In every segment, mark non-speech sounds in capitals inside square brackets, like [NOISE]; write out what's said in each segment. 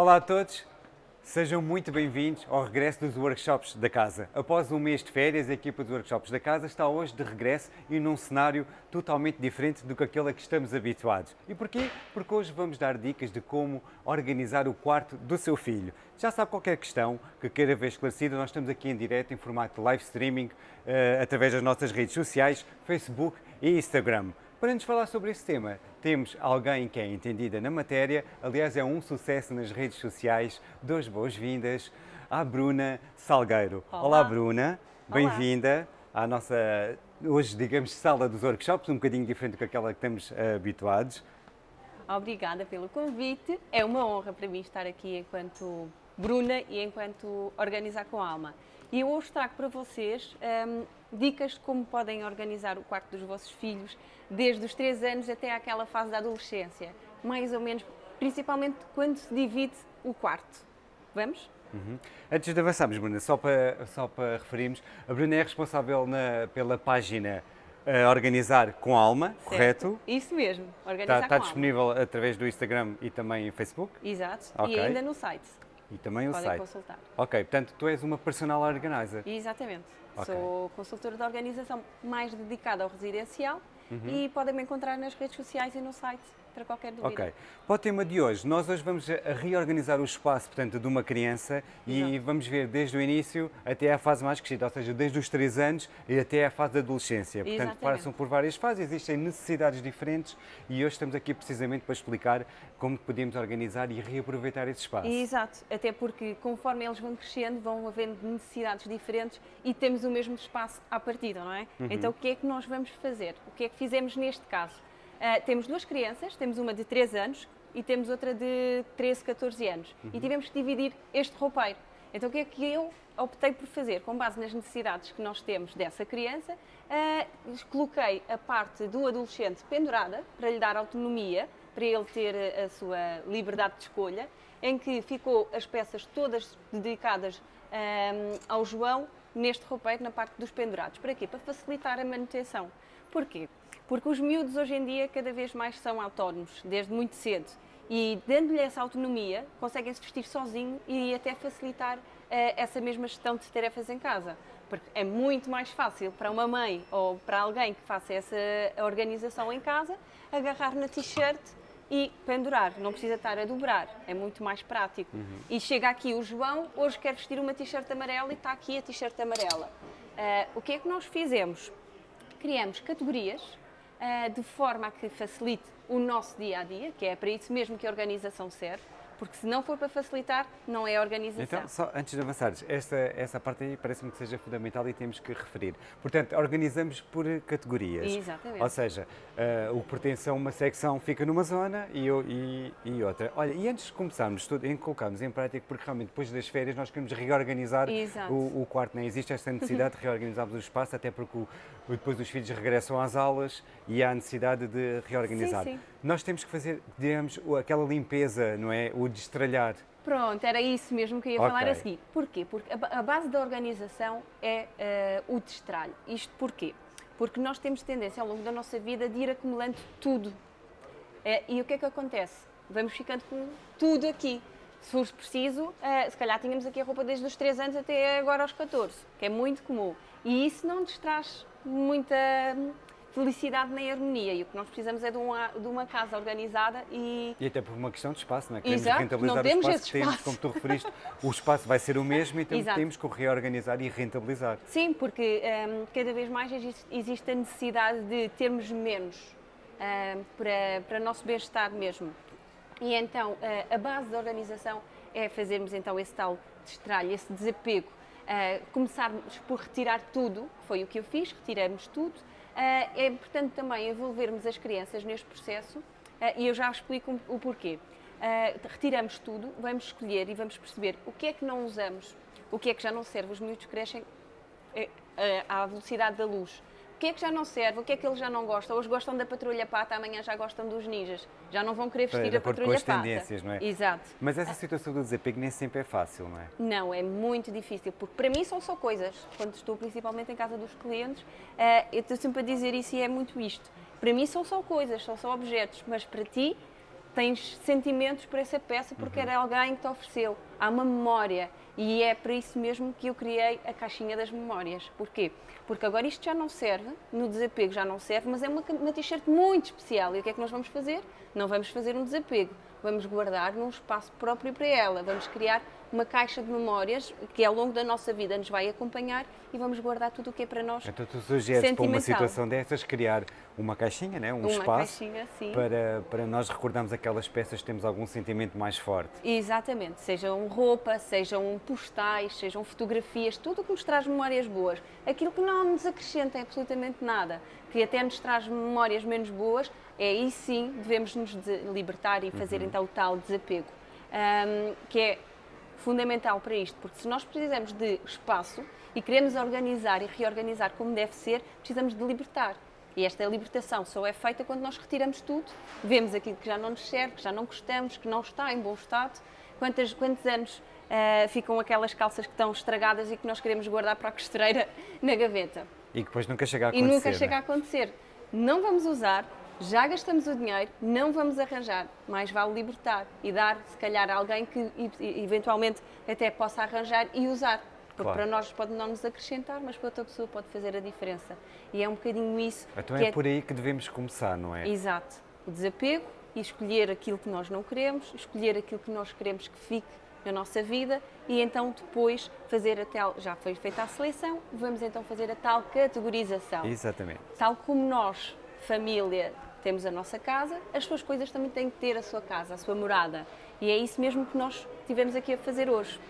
Olá a todos, sejam muito bem-vindos ao regresso dos workshops da casa. Após um mês de férias, a equipa dos workshops da casa está hoje de regresso e num cenário totalmente diferente do que aquele a que estamos habituados. E porquê? Porque hoje vamos dar dicas de como organizar o quarto do seu filho. Já sabe qualquer questão que queira ver esclarecida, nós estamos aqui em direto em formato live streaming uh, através das nossas redes sociais, Facebook e Instagram. Para nos falar sobre esse tema, temos alguém que é entendida na matéria, aliás é um sucesso nas redes sociais. Duas boas-vindas à Bruna Salgueiro. Olá, Olá Bruna, bem-vinda à nossa, hoje digamos, sala dos workshops, um bocadinho diferente do que aquela que estamos uh, habituados. Obrigada pelo convite, é uma honra para mim estar aqui enquanto Bruna e enquanto Organizar com Alma. E eu hoje trago para vocês um, dicas de como podem organizar o quarto dos vossos filhos, desde os 3 anos até àquela fase da adolescência, mais ou menos, principalmente quando se divide o quarto. Vamos? Uhum. Antes de avançarmos, Bruna, só para, só para referirmos, a Bruna é responsável na, pela página uh, Organizar com Alma, certo. correto? Isso mesmo, Organizar está, está disponível alma. através do Instagram e também Facebook? Exato, okay. e ainda no site. E também o Podem site. consultar. Ok, portanto tu és uma personal organizer. Exatamente. Okay. Sou consultora de organização mais dedicada ao residencial uhum. e podem me encontrar nas redes sociais e no site para qualquer dúvida. Ok. Para o tema de hoje, nós hoje vamos reorganizar o espaço, portanto, de uma criança Exato. e vamos ver desde o início até à fase mais crescida, ou seja, desde os 3 anos e até à fase da adolescência. Portanto, passam por várias fases, existem necessidades diferentes e hoje estamos aqui precisamente para explicar como podemos organizar e reaproveitar esse espaço. Exato, até porque conforme eles vão crescendo, vão havendo necessidades diferentes e temos o mesmo espaço à partida, não é? Uhum. Então, o que é que nós vamos fazer? O que é que fizemos neste caso? Uh, temos duas crianças, temos uma de 3 anos e temos outra de 13, 14 anos. Uhum. E tivemos que dividir este roupeiro. Então o que é que eu optei por fazer? Com base nas necessidades que nós temos dessa criança, uh, coloquei a parte do adolescente pendurada para lhe dar autonomia, para ele ter a sua liberdade de escolha, em que ficou as peças todas dedicadas um, ao João neste roupeiro na parte dos pendurados. Para quê? Para facilitar a manutenção. Porquê? Porque os miúdos hoje em dia cada vez mais são autónomos, desde muito cedo. E dando-lhe essa autonomia, conseguem-se vestir sozinho e até facilitar uh, essa mesma gestão de tarefas em casa. Porque é muito mais fácil para uma mãe ou para alguém que faça essa organização em casa, agarrar na t-shirt e pendurar, não precisa estar a dobrar, é muito mais prático. Uhum. E chega aqui o João, hoje quer vestir uma t-shirt amarela e está aqui a t-shirt amarela. Uh, o que é que nós fizemos? Criamos categorias de forma a que facilite o nosso dia a dia, que é para isso mesmo que a organização serve, porque se não for para facilitar, não é organização. Então, só antes de avançares, esta, essa parte aí parece-me que seja fundamental e temos que referir. Portanto, organizamos por categorias. Exatamente. Ou seja, uh, o que pertence a uma secção fica numa zona e, e, e outra. Olha, e antes de começarmos tudo, em colocarmos em prática, porque realmente depois das férias nós queremos reorganizar o, o, quarto, não é? Existe esta necessidade de reorganizarmos o espaço, até porque o, depois os filhos regressam às aulas e há a necessidade de reorganizar. Sim, sim. Nós temos que fazer, digamos, aquela limpeza, não é? O destralhar. Pronto, era isso mesmo que eu ia okay. falar a seguir. Porquê? Porque a, base da organização é uh, o destralho. Isto porquê? Porque nós temos tendência ao longo da nossa vida de ir acumulando tudo. Uh, e o que é que acontece? Vamos ficando com tudo aqui. Se fosse preciso, uh, se calhar tínhamos aqui a roupa desde os 3 anos até agora aos 14, que é muito comum. E isso não nos traz muita felicidade nem harmonia. E o que nós precisamos é de uma, de uma casa organizada e... E até por uma questão de espaço, não é? Queremos Exato, rentabilizar não temos o espaço, espaço. Temos, como tu referiste, o espaço vai ser o mesmo, então Exato. temos que o reorganizar e rentabilizar. Sim, porque um, cada vez mais existe, existe, a necessidade de termos menos um, para, para o nosso bem-estar mesmo. E então, uh, a base da organização é fazermos então esse tal destralho, esse desapego, uh, começarmos por retirar tudo, foi o que eu fiz, retiramos tudo, é importante também envolvermos as crianças neste processo ah, e eu já explico o porquê. Ah, retiramos tudo, vamos escolher e vamos perceber o que é que não usamos, o que é que já não serve. Os miúdos crescem eh, à velocidade da luz que é que já não serve, o que é que eles já não gostam. Hoje gostam da patrulha pata, amanhã já gostam dos ninjas. Já não vão querer vestir a patrulha com as pata. tendências, não é? Exato. Mas essa situação do desapego nem sempre é fácil, não é? Não, é muito difícil, porque para mim são só coisas. Quando estou principalmente em casa dos clientes, uh, eu estou sempre a dizer isso e é muito isto. Para mim são só coisas, são só objetos, mas para ti tens sentimentos por essa peça porque uhum. era alguém que te ofereceu. Há uma memória. E é para isso mesmo que eu criei a caixinha das memórias. Porquê? Porque agora isto já não serve, no desapego já não serve, mas é uma, uma t-shirt muito especial. E o que é que nós vamos fazer? Não vamos fazer um desapego, vamos guardar num espaço próprio para ela. Vamos criar uma caixa de memórias que ao longo da nossa vida nos vai acompanhar e vamos guardar tudo o que é para nós. Então tu sugeres para uma situação dessas criar uma caixinha, né? um uma espaço caixinha, para, para nós recordarmos aquelas peças que temos algum sentimento mais forte. Exatamente, sejam roupa, sejam postais, sejam fotografias, tudo o que nos traz memórias boas. Aquilo que não nos acrescenta absolutamente nada, que até nos traz memórias menos boas, é aí sim devemos nos libertar e fazer uhum. então o tal desapego. Um, que é fundamental para isto, porque se nós precisamos de espaço e queremos organizar e reorganizar como deve ser, precisamos de libertar. E esta libertação só é feita quando nós retiramos tudo, vemos aquilo que já não nos serve, que já não gostamos, que não está em bom estado. Quantos, quantos anos uh, ficam aquelas calças que estão estragadas e que nós queremos guardar para a costureira na gaveta? E que depois nunca chega a acontecer. E nunca né? chega a acontecer. Não vamos usar, já gastamos o dinheiro, não vamos arranjar, mais vale libertar e dar, se calhar, a alguém que eventualmente até possa arranjar e usar. Porque claro. para nós pode não nos acrescentar, mas para outra pessoa pode fazer a diferença. E é um bocadinho isso. Então é, é por aí que devemos começar, não é? Exato. O desapego e escolher aquilo que nós não queremos, escolher aquilo que nós queremos que fique na nossa vida e então depois fazer a tal, já foi feita a seleção, vamos então fazer a tal categorização. Exatamente. Tal como nós, família, temos a nossa casa, as suas coisas também têm que ter a sua casa, a sua morada. E é isso mesmo que nós tivemos aqui a fazer hoje.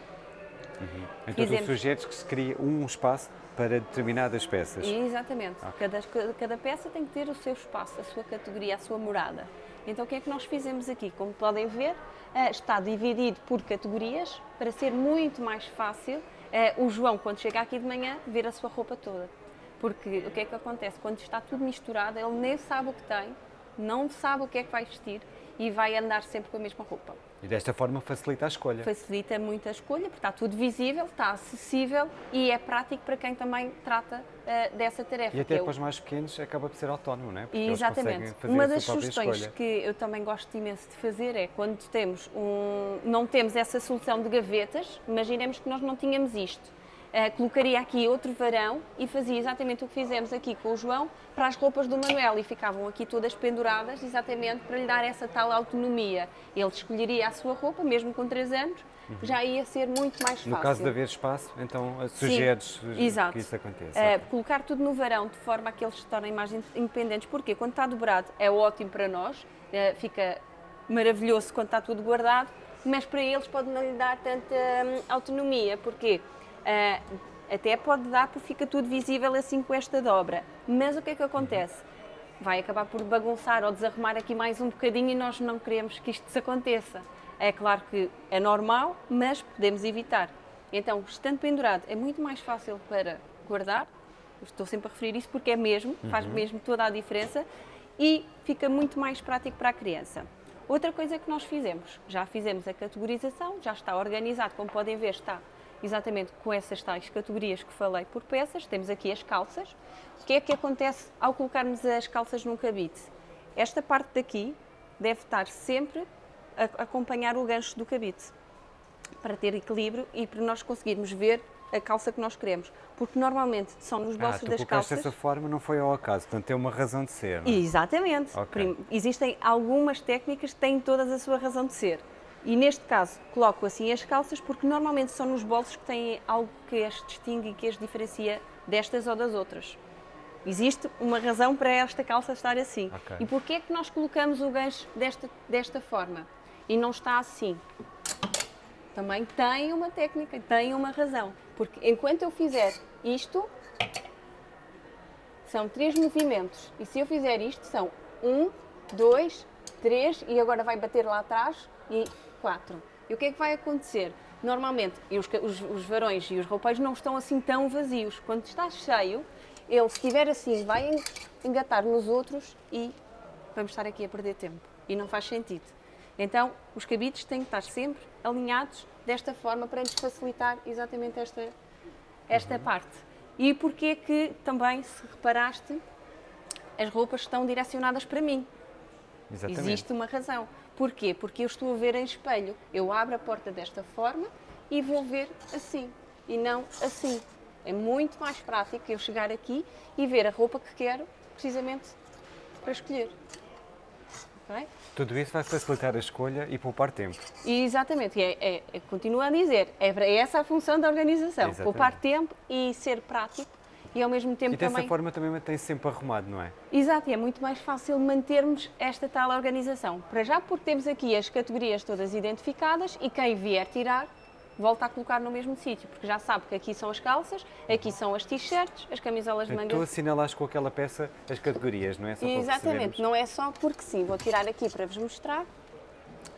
Uhum. Então Fizemos. tu sugeres que se crie um espaço para determinadas peças? Exatamente. Okay. Cada, cada peça tem que ter o seu espaço, a sua categoria, a sua morada. Então o que é que nós fizemos aqui? Como podem ver, eh, está dividido por categorias para ser muito mais fácil eh, o João, quando chega aqui de manhã, ver a sua roupa toda. Porque o que é que acontece? Quando está tudo misturado, ele nem sabe o que tem, não sabe o que é que vai vestir e vai andar sempre com a mesma roupa. E desta forma facilita a escolha. Facilita muito a escolha, porque está tudo visível, está acessível e é prático para quem também trata uh, dessa tarefa. E até para os mais pequenos acaba por ser autónomo, não é? Porque Exatamente. Uma das sugestões escolha. que eu também gosto imenso de fazer é quando temos um, não temos essa solução de gavetas, imaginemos que nós não tínhamos isto uh, colocaria aqui outro varão e fazia exatamente o que fizemos aqui com o João para as roupas do Manuel e ficavam aqui todas penduradas exatamente para lhe dar essa tal autonomia. Ele escolheria a sua roupa, mesmo com 3 anos, uhum. já ia ser muito mais fácil. No caso de haver espaço, então eh, sugeres que isso aconteça. Uh, okay. Colocar tudo no varão de forma a que eles se tornem mais independentes. Porquê? Quando está dobrado é ótimo para nós, uh, fica maravilhoso quando está tudo guardado, mas para eles pode não lhe dar tanta hum, autonomia. Porquê? Uh, até pode dar porque fica tudo visível assim com esta dobra. Mas o que é que acontece? Vai acabar por bagunçar ou desarrumar aqui mais um bocadinho e nós não queremos que isto desaconteça. É claro que é normal, mas podemos evitar. Então, estando pendurado, é muito mais fácil para guardar. Estou sempre a referir isso porque é mesmo, faz uhum. mesmo toda a diferença e fica muito mais prático para a criança. Outra coisa que nós fizemos, já fizemos a categorização, já está organizado, como podem ver, está exatamente com essas tais categorias que falei por peças. Temos aqui as calças. O que é que acontece ao colocarmos as calças num cabide? Esta parte daqui deve estar sempre a acompanhar o gancho do cabide para ter equilíbrio e para nós conseguirmos ver a calça que nós queremos. Porque normalmente são nos bolsos ah, das calças. dessa forma não foi ao acaso, portanto tem uma razão de ser. Não é? Exatamente. Okay. Existem algumas técnicas que têm todas a sua razão de ser. E neste caso coloco assim as calças porque normalmente são nos bolsos que têm algo que as distingue e que as diferencia destas ou das outras. Existe uma razão para esta calça estar assim. Okay. E porquê é que nós colocamos o gancho desta, desta forma e não está assim? Também tem uma técnica, tem uma razão. Porque enquanto eu fizer isto, são três movimentos. E se eu fizer isto, são um, dois, três, e agora vai bater lá atrás e 4. E o que é que vai acontecer? Normalmente, os, os, os varões e os roupeiros não estão assim tão vazios. Quando está cheio, ele, se estiver assim, vai engatar nos outros e vamos estar aqui a perder tempo. E não faz sentido. Então, os cabides têm que estar sempre alinhados desta forma para nos facilitar exatamente esta, esta uhum. parte. E porquê que também, se reparaste, as roupas estão direcionadas para mim? Exatamente. Existe uma razão Porquê? Porque eu estou a ver em espelho. Eu abro a porta desta forma e vou ver assim e não assim. É muito mais prático eu chegar aqui e ver a roupa que quero, precisamente para escolher. Okay? Tudo isso vai facilitar a escolha e poupar tempo. E exatamente, é, é, é, continuo a dizer, é, é essa a função da organização, Exatamente. poupar tempo e ser prático e ao mesmo tempo E dessa também... forma também mantém -se sempre arrumado, não é? Exato, e é muito mais fácil mantermos esta tal organização. Para já porque temos aqui as categorias todas identificadas e quem vier tirar volta a colocar no mesmo sítio, porque já sabe que aqui são as calças, aqui são as t-shirts, as camisolas de manga. Tu assinalaste com aquela peça as categorias, não é? Só Exatamente, não é só porque sim. Vou tirar aqui para vos mostrar.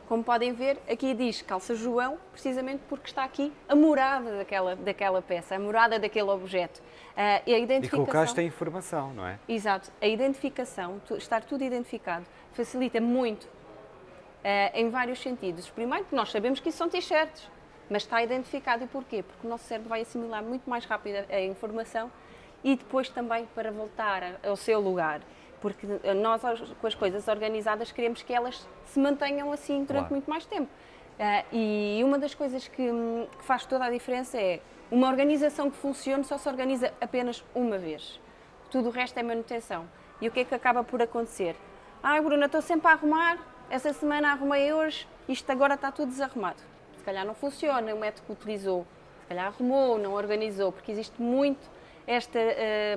Como podem ver, aqui diz calça João, precisamente porque está aqui a morada daquela, daquela peça, a morada daquele objeto. Ah, e a E identificação... colocaste a informação, não é? Exato. A identificação, estar tudo identificado, facilita muito eh, em vários sentidos. Primeiro, porque nós sabemos que isso são t-shirts, mas está identificado. E porquê? Porque o nosso cérebro vai assimilar muito mais rápido a- a informação e depois também para voltar ao seu lugar. Porque nós, com as coisas organizadas, queremos que elas se mantenham assim durante Claro. muito mais tempo. Ah, e uma das coisas que, que faz toda a diferença é uma organização que funcione só se organiza apenas uma vez. Tudo o resto é manutenção. E o que é que acaba por acontecer? Ai, Bruna, estou sempre a arrumar, essa semana arrumei hoje, isto agora está tudo desarrumado. Se calhar não funciona o método que utilizou, se calhar arrumou, não organizou, porque existe muito esta,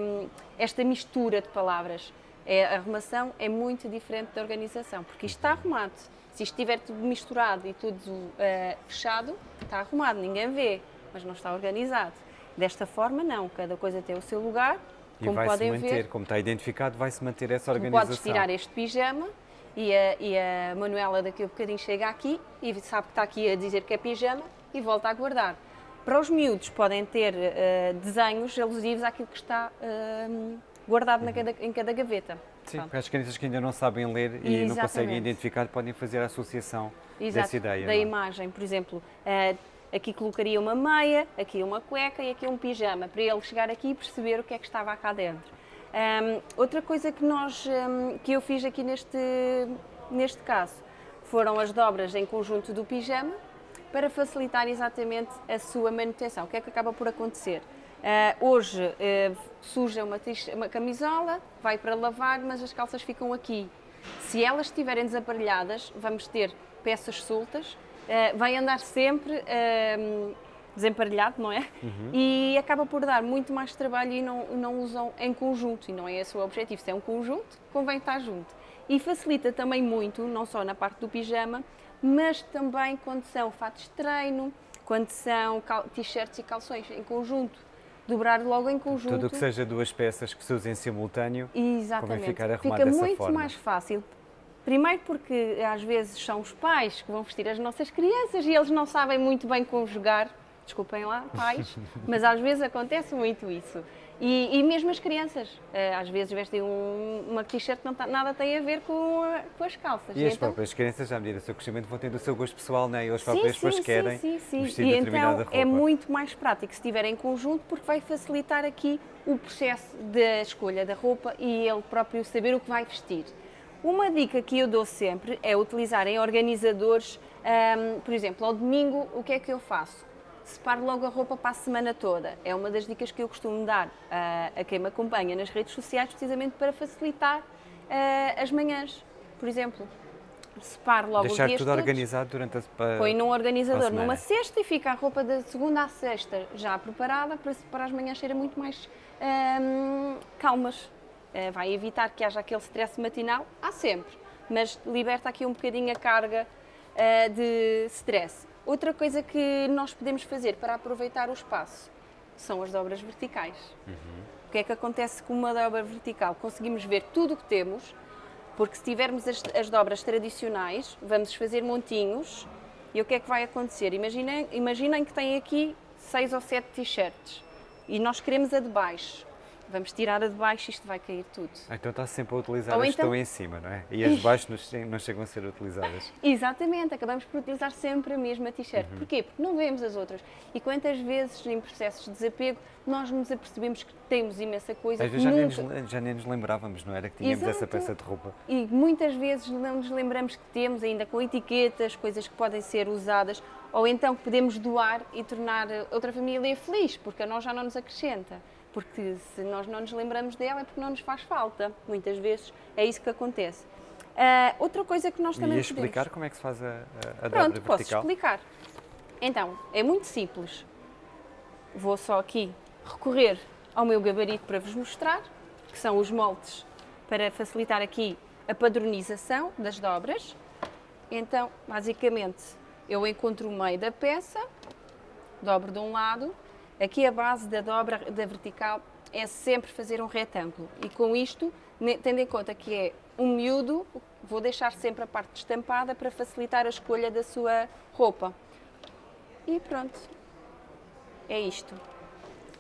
hum, esta mistura de palavras. É, a arrumação é muito diferente da organização, porque isto está arrumado. Se isto estiver tudo misturado e tudo eh, fechado, está arrumado, ninguém vê, mas não está organizado. Desta forma, não, cada coisa tem o seu lugar, E como podem manter, ver. como está identificado, vai-se manter essa organização. podes tirar este pijama e a, e a Manuela daqui a bocadinho chega aqui e sabe que está aqui a dizer que é pijama e volta a guardar. Para os miúdos podem ter eh, desenhos alusivos àquilo que está eh, guardado na cada- em cada gaveta. Sim, Pronto. porque as crianças que ainda não sabem ler e não conseguem Exatamente. identificar podem fazer a associação Exato, dessa ideia. da não é? imagem, por exemplo, eh, aqui colocaria uma meia, aqui uma cueca e aqui um pijama, para ele chegar aqui e perceber o que é que estava cá dentro. Ahm, outra coisa que, nós, ahm, que eu fiz aqui neste, neste caso foram as dobras em conjunto do pijama para facilitar exatamente a sua manutenção. O que é que acaba por acontecer? Ah, hoje eh, suja uma, uma camisola, vai para lavar, mas as calças ficam aqui. Se elas estiverem desaparelhadas, vamos ter peças soltas, eh, vai andar sempre eh, desemparelhado, não é? E acaba por dar muito mais trabalho e não, não usam em conjunto, e não é esse o objetivo. Se é um conjunto, convém estar junto. E facilita também muito, não só na parte do pijama, mas também quando são fatos de treino, quando são t-shirts e calções em conjunto. Dobrar logo em conjunto. Tudo o que seja duas peças que se usem em simultâneo, Exatamente. ficar arrumado Fica dessa muito forma. mais fácil. Primeiro porque às vezes são os pais que vão vestir as nossas crianças e eles não sabem muito bem conjugar. Desculpem lá, pais, [LAUGHS] mas às vezes acontece muito isso. E, e mesmo as crianças, eh, às vezes vestem um- uma t-shirt que não tá- nada tem a ver com, a- com as calças. e as então- próprias crianças, à medida do seu crescimento, vão tendo o seu gosto pessoal, não é? E eles Sim, próprios depois querem sim, sim, sim. vestir E determinada então roupa. é muito mais prático se estiver em conjunto porque vai facilitar aqui o processo da escolha da roupa e ele próprio saber o que vai vestir. Uma dica que eu dou sempre é utilizarem organizadores, ahm, por exemplo, ao domingo o que é que eu faço? Separo logo a roupa para a semana toda. É uma das dicas que eu costumo dar ah, a quem me acompanha nas redes sociais, precisamente para facilitar ah, as manhãs. Por exemplo, separo logo os Deixar dias tudo todos. organizado durante a para- Põe num organizador semana. numa cesta e fica a roupa da segunda à sexta já preparada para, para as manhãs serem muito mais hum, calmas. Eh, vai evitar que haja aquele stress matinal, há sempre, mas liberta aqui um bocadinho a carga de stress. Outra coisa que nós podemos fazer para aproveitar o espaço são as dobras verticais. O que é que acontece com uma dobra vertical? Conseguimos ver tudo o que temos, porque se tivermos as, as dobras tradicionais, vamos fazer montinhos e o que é que vai acontecer? Imaginem, imaginem que têm aqui seis ou sete t-shirts e nós queremos a de baixo. Vamos tirar a de baixo, isto vai cair tudo. Então está sempre a utilizar Ou as que então- estão em cima, não é? E as de baixo não che- não chegam a ser utilizadas. [LAUGHS] Exatamente, acabamos por utilizar sempre a mesma t-shirt. Uhum. Porquê? Porque não vemos as outras. E quantas vezes em processos de desapego nós nos apercebemos que temos imensa coisa Às que vezes já nem, nunca... nos, já nem nos lembrávamos, não era? Que tínhamos essa Exato. peça de roupa. E muitas vezes não nos lembramos que temos ainda com etiquetas, coisas que podem ser usadas, ou então que podemos doar e tornar outra família feliz, porque a nós já não nos acrescenta. Porque se nós não nos lembramos dela é porque não nos faz falta. Muitas vezes é isso que acontece. Ah, outra coisa que nós E também ia explicar podemos... como é que se faz a, a, a Pronto, posso vertical? explicar. Então, é muito simples. Vou só aqui recorrer ao meu gabarito para vos mostrar, que são os moldes para facilitar aqui a padronização das dobras. Então, basicamente, eu encontro o meio da peça, dobro de um lado. Aqui a base da dobra da vertical é sempre fazer um retângulo. E com isto, tendo em conta que é um miúdo, vou deixar sempre a parte estampada para facilitar a escolha da sua roupa. E pronto. É isto.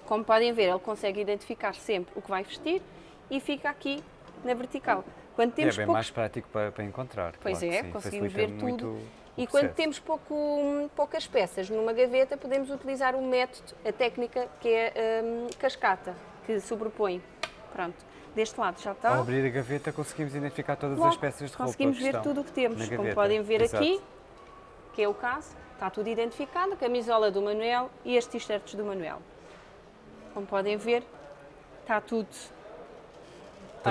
Como podem ver, ele consegue identificar sempre o que vai vestir e fica aqui na vertical. Quando É temos bem poucos mais prático para, para encontrar. Pois claro é, conseguimos ver muito tudo. o E quando processo. temos pouco- poucas peças numa gaveta, podemos utilizar o método, a técnica que é hum, cascata, que sobrepõe. Pronto, deste lado já está. Ao abrir a gaveta conseguimos identificar todas Logo, as peças de roupa conseguimos ver tudo o que temos. Como podem ver Exato. aqui, que é o caso, está tudo identificado, a camisola do Manuel e as t-shirts do Manuel. Como podem ver, está tudo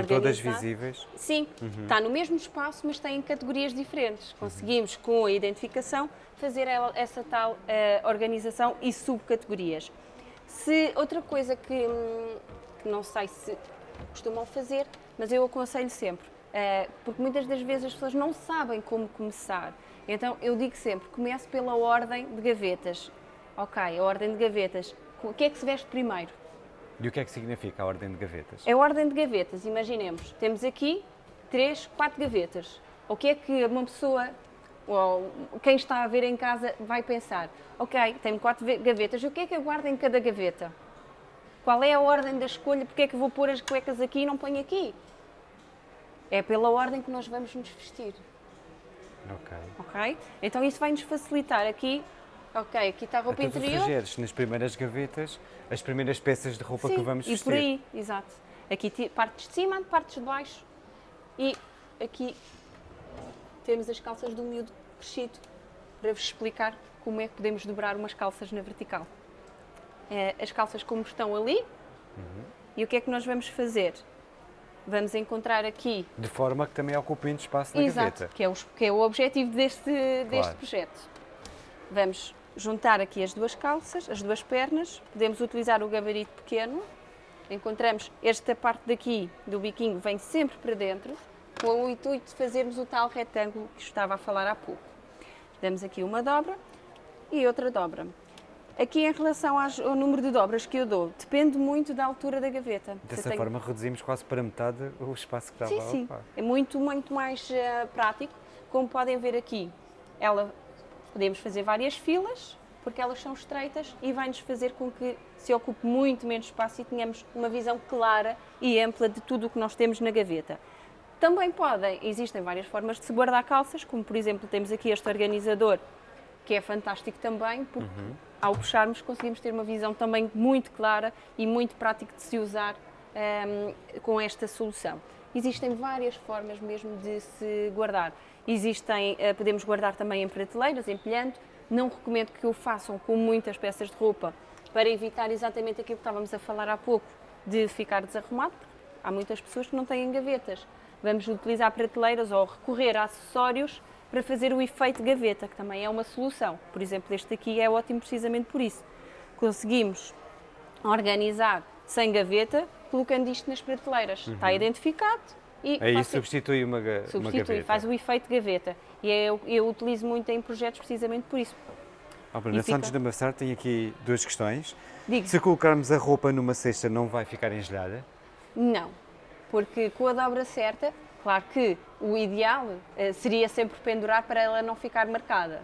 Estão todas organizado. visíveis. Sim, está no mesmo espaço, mas tem categorias diferentes. Conseguimos, com a identificação, fazer essa tal eh, organização e subcategorias. Se outra coisa que, hum, que não sei se costumam fazer, mas eu aconselho sempre, eh, porque muitas das vezes as pessoas não sabem como começar. Então eu digo sempre, comece pela ordem de gavetas. Ok, a ordem de gavetas. O que é que se veste primeiro? E o que é que significa a ordem de gavetas? É a ordem de gavetas, imaginemos. Temos aqui três, quatro gavetas. O que é que uma pessoa, ou quem está a ver em casa, vai pensar? Ok, tenho quatro ve- gavetas, o que é que eu guardo em cada gaveta? Qual é a ordem da escolha? Porque é que vou pôr as cuecas aqui e não ponho aqui? É pela ordem que nós vamos nos vestir, Ok. ok? Então isso vai nos facilitar aqui. Ok, aqui está a roupa tu interior. sugeres nas primeiras gavetas as primeiras peças de roupa que Sim, vamos e vestir. por aí, exato. Aqui partes de cima, partes de baixo e aqui temos as calças do miúdo crescido para vos explicar como é que podemos dobrar umas calças na vertical. Eh, As calças como estão ali Uhum. e o que é que nós vamos fazer? Vamos encontrar aqui, De forma que também ocupe muito espaço na exato, gaveta. que é, o, que é o objetivo deste, deste Claro. projeto. Vamos juntar aqui as duas calças, as duas pernas, podemos utilizar o gabarito pequeno, encontramos esta parte daqui do biquinho vem sempre para dentro, com o intuito de fazermos o tal retângulo que estava a falar há pouco. Damos aqui uma dobra e outra dobra. Aqui em relação ao número de dobras que eu dou, depende muito da altura da gaveta. Dessa tenho- forma reduzimos quase para metade o espaço que estava Sim, a sim. ocupar. É muito, muito mais eh, prático. Como podem ver aqui, ela podemos fazer várias filas, porque elas são estreitas e vai-nos fazer com que se ocupe muito menos espaço e tenhamos uma visão clara e ampla de tudo o que nós temos na gaveta. Também podem, existem várias formas de se guardar calças, como por exemplo temos aqui este organizador, que é fantástico também, porque ao puxarmos conseguimos ter uma visão também muito clara e muito prático de se usar ehm, com esta solução. Existem várias formas mesmo de se guardar. Existem, eh, podemos guardar também em prateleiras, empilhando. Não recomendo que o façam com muitas peças de roupa para evitar exatamente aquilo que estávamos a falar há pouco, de ficar desarrumado. Há muitas pessoas que não têm gavetas. Vamos utilizar prateleiras ou recorrer a acessórios para fazer o efeito gaveta, que também é uma solução. Por exemplo, este aqui é ótimo precisamente por isso. Conseguimos organizar sem gaveta, colocando isto nas prateleiras. Está identificado e Aí substitui uma, ga- uma substitui, gaveta. faz o efeito gaveta. E eu, eu utilizo muito em projetos precisamente por isso. Oh, Bruna, só antes fica- de amassar, tenho aqui duas questões. Digo, Se colocarmos a roupa numa cesta, não vai ficar engelhada? Não, porque com a dobra certa, claro que o ideal eh, seria sempre pendurar para ela não ficar marcada.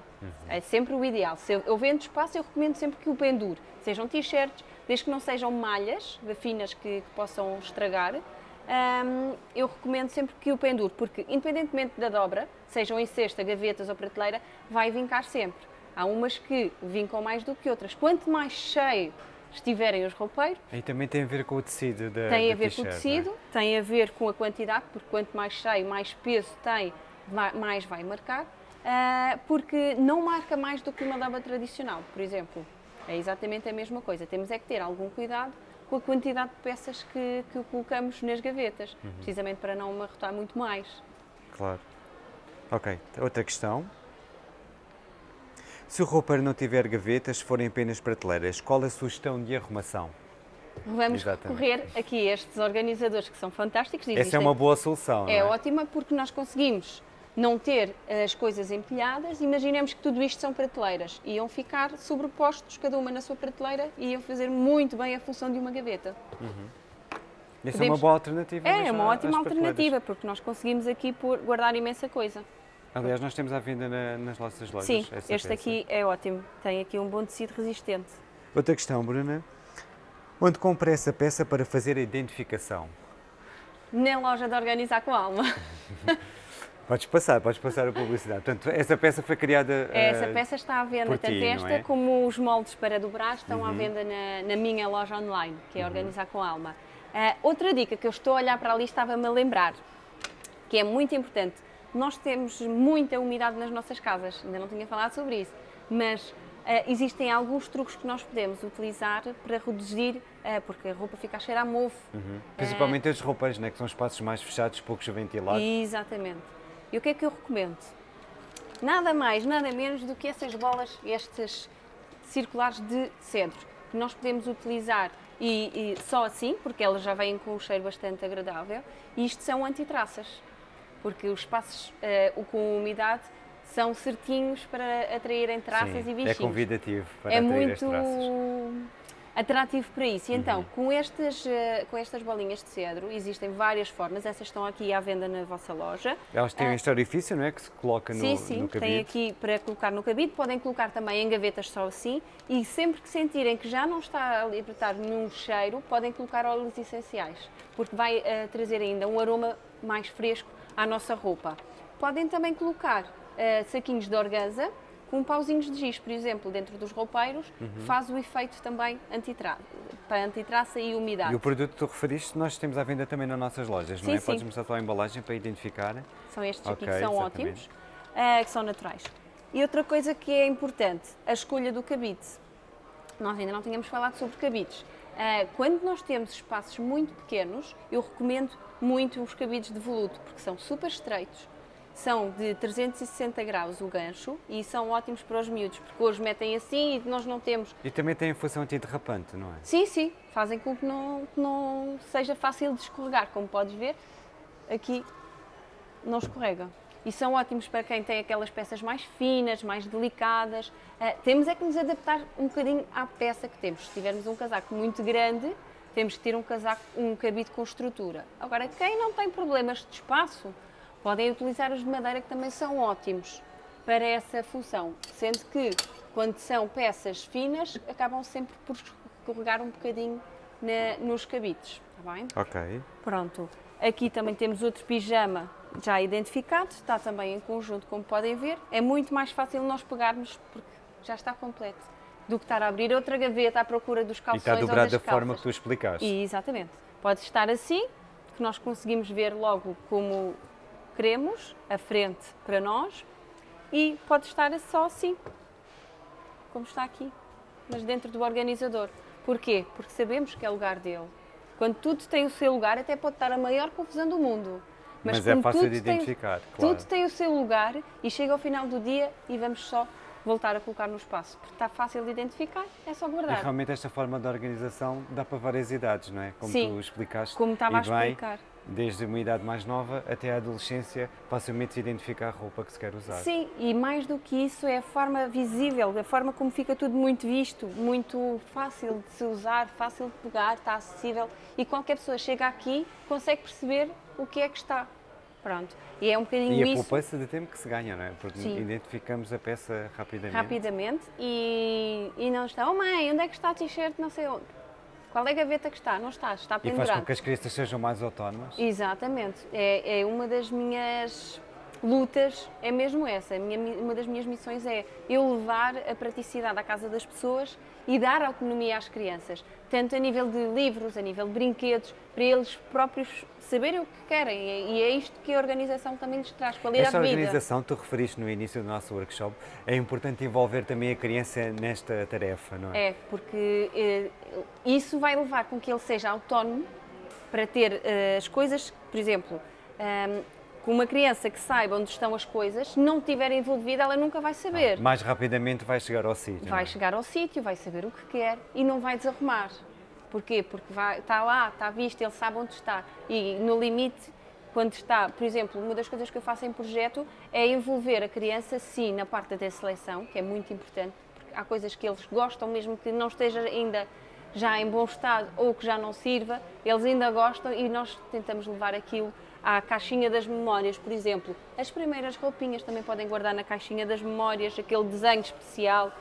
É sempre o ideal. Se eu, eu vendo espaço, eu recomendo sempre que o pendure. Sejam t-shirts, desde que não sejam malhas finas que, que possam estragar, um, eu recomendo sempre que o pendure, porque independentemente da dobra, sejam em cesta, gavetas ou prateleira, vai vincar sempre. Há umas que vincam mais do que outras. Quanto mais cheio estiverem os roupeiros... E também tem a ver com o tecido da Tem a ver com o é? tecido, tem a ver com a quantidade, porque quanto mais cheio, mais peso tem, mais vai marcar. Uh, porque não marca mais do que uma dobra tradicional, por exemplo. É exatamente a mesma coisa. Temos é que ter algum cuidado com a quantidade de peças que, que colocamos nas gavetas, uhum. precisamente para não amarrotar muito mais. Claro. Ok, outra questão. Se o roupeiro não tiver gavetas, forem apenas prateleiras, qual a sugestão de arrumação? Vamos Exatamente. recorrer aqui a estes organizadores que são fantásticos. Existem... Essa é uma boa solução. É, é ótima porque nós conseguimos não ter as coisas empilhadas, imaginemos que tudo isto são prateleiras. Iam ficar sobrepostos, cada uma na sua prateleira, e iam fazer muito bem a função de uma gaveta. Uhum. Isso Podemos... é uma boa alternativa. É, é uma ótima alternativa, porque nós conseguimos aqui por guardar imensa coisa. Aliás, nós temos à venda na, nas nossas lojas. Sim, este peça. aqui é ótimo. Tem aqui um bom tecido resistente. Outra questão, Bruna. Onde compra essa peça para fazer a identificação? Na loja de Organizar com Alma. [LAUGHS] Podes passar, podes passar a publicidade. Portanto, essa peça foi criada. Essa uh, peça está à venda, tanto ti, esta é? como os moldes para dobrar estão uhum. à venda na, na, minha loja online, que é uhum. Organizar com Alma. Uh, outra dica que eu estou a olhar para ali estava-me a lembrar, que é muito importante. Nós temos muita umidade nas nossas casas, ainda não tinha falado sobre isso, mas Uh, existem alguns truques que nós podemos utilizar para reduzir, uh, porque a roupa fica a cheirar a mofo. Uhum. Principalmente uh, as roupas, né, que são espaços mais fechados, poucos ventilados. Exatamente. E o que é que eu recomendo? Nada mais, nada menos do que essas bolas, estas circulares de cedro, que nós podemos utilizar e, e só assim, porque elas já vêm com um cheiro bastante agradável, e isto são antitraças, porque os espaços uh, com umidade são certinhos para atraírem traças Sim, e bichinhos. É convidativo para é atrair muito... as traças atrativo para isso. E então, uhum. com, estas, eh, com estas bolinhas de cedro, existem várias formas, essas estão aqui à venda na vossa loja. Elas têm uh, este orifício, não é? Que se coloca no, sim, sim, no cabide. Sim, tem aqui para colocar no cabide, podem colocar também em gavetas só assim e sempre que sentirem que já não está a libertar nenhum cheiro, podem colocar óleos essenciais, porque vai uh, trazer ainda um aroma mais fresco à nossa roupa. Podem também colocar uh, saquinhos de organza, com pauzinhos de giz, por exemplo, dentro dos roupeiros, uhum. faz o efeito também antitraça, para antitraça e umidade. E o produto que tu referiste, nós temos à venda também nas nossas lojas, sim, não é? Sim. Podes mostrar a tua embalagem para identificar. São estes okay, aqui que são exatamente. ótimos, uh, que são naturais. E outra coisa que é importante, a escolha do cabide. Nós ainda não tínhamos falado sobre cabides. Uh, quando nós temos espaços muito pequenos, eu recomendo muito os cabides de voluto, porque são super estreitos, são de 360 graus o gancho e são ótimos para os miúdos, porque hoje metem assim e nós não temos... E também têm função antiderrapante, não é? Sim, sim, fazem com que não, não seja fácil de escorregar, como podes ver, aqui não escorrega. E são ótimos para quem tem aquelas peças mais finas, mais delicadas. Uh, temos é que nos adaptar um bocadinho à peça que temos. Se tivermos um casaco muito grande, temos que ter um casaco, um cabide com estrutura. Agora, quem não tem problemas de espaço, Podem utilizar os de madeira que também são ótimos para essa função, sendo que quando são peças finas acabam sempre por escorregar um bocadinho na, nos cabides, está bem? Ok. Pronto. Aqui também temos outro pijama já identificado, está também em conjunto, como podem ver. É muito mais fácil nós pegarmos, porque já está completo, do que estar a abrir outra gaveta à procura dos calções E está dobrado da forma que tu explicaste. E, exatamente. Pode estar assim, que nós conseguimos ver logo como queremos, a frente para nós, e pode estar só assim, como está aqui, mas dentro do organizador. Porquê? Porque sabemos que é o lugar dele. Quando tudo tem o seu lugar, até pode estar a maior confusão do mundo. Mas, mas é fácil de identificar, tem, claro. Tudo tem o seu lugar e chega ao final do dia e vamos só voltar a colocar no espaço. Porque está fácil de identificar, é só guardar. E realmente esta forma de organização dá para várias idades, não é? Como Sim, tu explicaste. como estava a bem, explicar desde uma idade mais nova até a adolescência, facilmente se identifica a roupa que se quer usar. Sim, e mais do que isso é a forma visível, a forma como fica tudo muito visto, muito fácil de se usar, fácil de pegar, está acessível e qualquer pessoa chega aqui consegue perceber o que é que está. Pronto. E é um bocadinho isso. E a poupança de tempo que se ganha, não é? Porque Sim. identificamos a peça rapidamente. Rapidamente e, e não está, oh mãe, onde é que está a t-shirt? Não sei onde Qual é a gaveta que está? Não está, está E faz pendurado. com que as crianças sejam mais autónomas. Exatamente. É, é uma das minhas lutas, é mesmo essa. Minha, uma das minhas missões é eu levar a praticidade à casa das pessoas e dar autonomia às crianças, tanto a nível de livros, a nível de brinquedos, para eles próprios saberem o que querem. E é isto que a organização também lhes traz, qualidade Esta de vida. organização, tu referiste no início do nosso workshop, é importante envolver também a criança nesta tarefa, não é? É, porque eh, isso vai levar com que ele seja autónomo para ter eh, as coisas, por exemplo, ehm, com uma criança que saiba onde estão as coisas, não estiver envolvida, ela nunca vai saber. Mais rapidamente vai chegar ao sítio. Vai é? chegar ao sítio, vai saber o que quer e não vai desarrumar. Porquê? Porque vai, está lá, está visto, ele sabe onde está. E no limite, quando está, por exemplo, uma das coisas que eu faço em projeto é envolver a criança, sim, na parte da seleção, que é muito importante, porque há coisas que eles gostam, mesmo que não esteja ainda já em bom estado ou que já não sirva, eles ainda gostam e nós tentamos levar aquilo à caixinha das memórias, por exemplo. As primeiras roupinhas também podem guardar na caixinha das memórias, aquele desenho especial,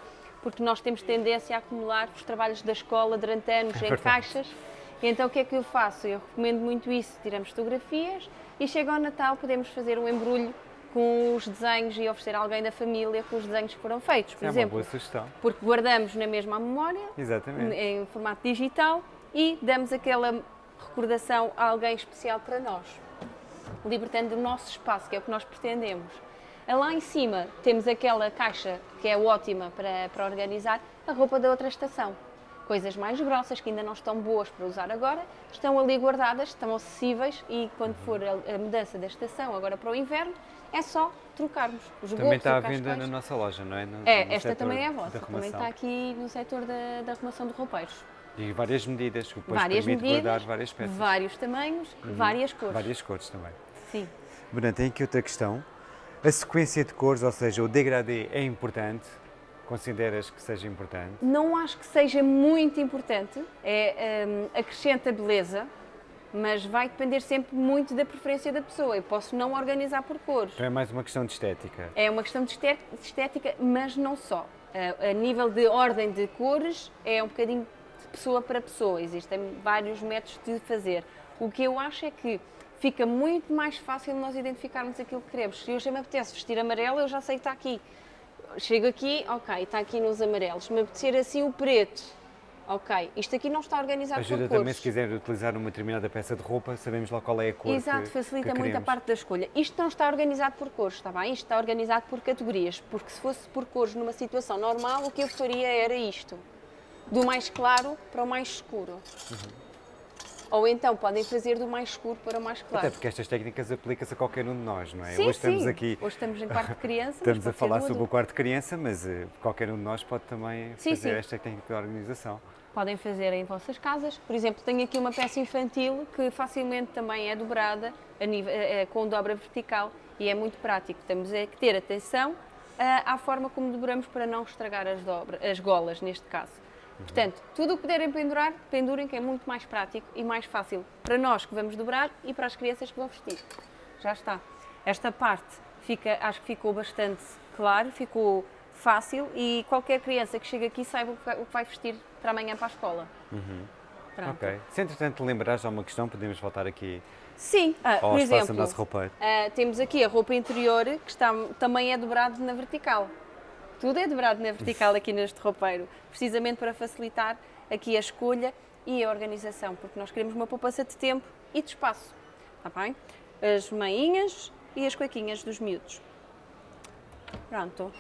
porque nós temos tendência a acumular os trabalhos da escola durante anos em verdade. caixas. E então o que é que eu faço? Eu recomendo muito isso, tiramos fotografias e chega ao Natal podemos fazer um embrulho com os desenhos e oferecer a alguém da família com os desenhos que foram feitos, por É uma exemplo. boa sugestão. Porque guardamos na mesma memória, Exatamente. em formato digital e damos aquela recordação a alguém especial para nós, libertando o nosso espaço, que é o que nós pretendemos. Lá em cima temos aquela caixa que é ótima para, para organizar a roupa da outra estação. Coisas mais grossas que ainda não estão boas para usar agora, estão ali guardadas, estão acessíveis e quando for a, a mudança da estação agora para o inverno, é só trocarmos os Também está à venda na nossa loja, não é? No- É, no esta também é a vossa, também está aqui no setor da, da arrumação de roupeiros. E várias medidas, que depois várias permite medidas, guardar várias peças. Uhum. vários tamanhos, várias cores. Várias cores também. Sim. Bruna, tem aqui outra questão. A sequência de cores, ou seja, o degradê é importante? Consideras que seja importante? Não acho que seja muito importante, é, hum, acrescenta beleza, mas vai depender sempre muito da preferência da pessoa. Eu posso não organizar por cores. Então é mais uma questão de estética. É uma questão de esté- de estética, mas não só. A, a nível de ordem de cores, é um bocadinho de pessoa para pessoa. Existem vários métodos de fazer. O que eu acho é que fica muito mais fácil nós identificarmos aquilo que queremos. Se hoje me apetece vestir amarelo, eu já sei que está aqui. Chego aqui, ok, está aqui nos amarelos. Se me apetecer assim o preto, ok. Isto aqui não está organizado Ajuda por cores. também se quiser utilizar uma determinada peça de roupa, sabemos lá qual é a cor Exato, que, facilita que muito a parte da escolha. Isto não está organizado por cores, está bem? Isto está organizado por categorias, porque se fosse por cores numa situação normal, o que eu faria era isto, do mais claro para o mais escuro. Uhum. Ou então podem fazer do mais escuro para o mais claro. Até porque estas técnicas aplicam-se a qualquer um de nós, não é? Sim, Hoje estamos sim. aqui, Hoje estamos em quarto de criança. estamos a falar sobre o quarto de criança, mas eh, qualquer um de nós pode também Sim, fazer esta técnica de organização. Podem fazer em vossas casas. Por exemplo, tenho aqui uma peça infantil que facilmente também é dobrada nível- eh, eh, com dobra vertical e é muito prático. Temos é que ter atenção à forma como dobramos para não estragar as, dobra, as golas, neste caso. Portanto, tudo o que puderem pendurar, pendurem, que é muito mais prático e mais fácil para nós que vamos dobrar e para as crianças que vão vestir. Já está. Esta parte fica, acho que ficou bastante claro, ficou fácil e qualquer criança que chega aqui saiba o que vai, vestir para amanhã para a escola. Pronto. Ok. Se entretanto lembrares de alguma questão, podemos voltar aqui Sim, ah, ao por espaço exemplo, nosso roupeiro. ah, temos aqui a roupa interior que está, também é dobrado na vertical. Tudo é dobrado na vertical aqui neste roupeiro, precisamente para facilitar aqui a escolha e a organização, porque nós queremos uma poupança de tempo e de espaço. Está bem? As meinhas e as cuequinhas dos miúdos. Pronto.